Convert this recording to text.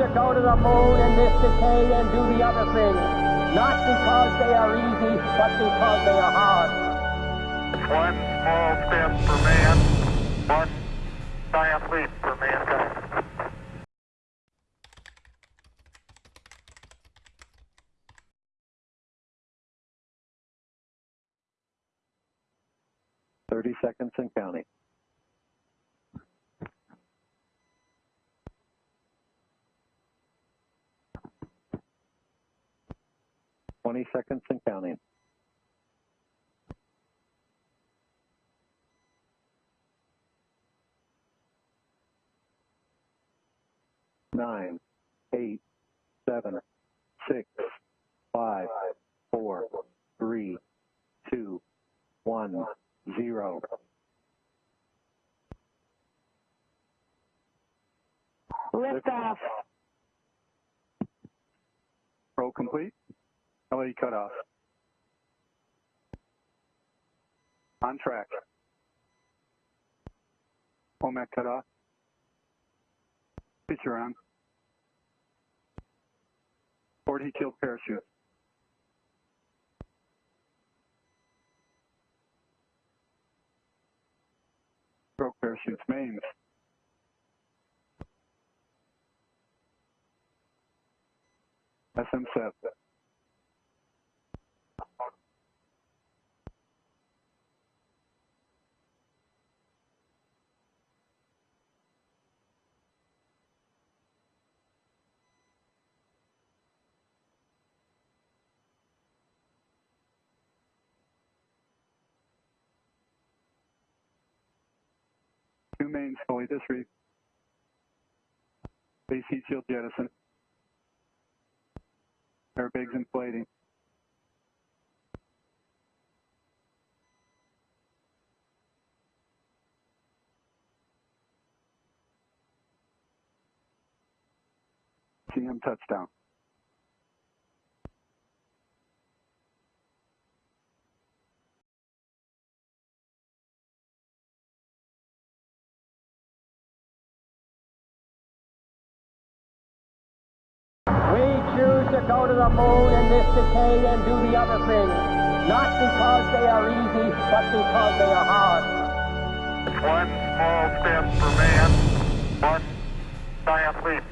to go to the moon in this decade and do the other things, not because they are easy, but because they are hard. One small step for man, one giant leap for mankind. Thirty seconds and counting. Twenty seconds and counting. Nine, eight, seven, six, five, four, three, two, one, zero. Liftoff. Roll complete. LA cutoff. On track. OMAC cutoff. Picture on. 40 kill parachute. Stroke parachutes mains. SM7. Two mains fully disreef. Base heat shield jettison. Airbags inflating. CM touchdown. Go to the moon in this decade and do the other things, not because they are easy, but because they are hard. One small step for man, one giant leap.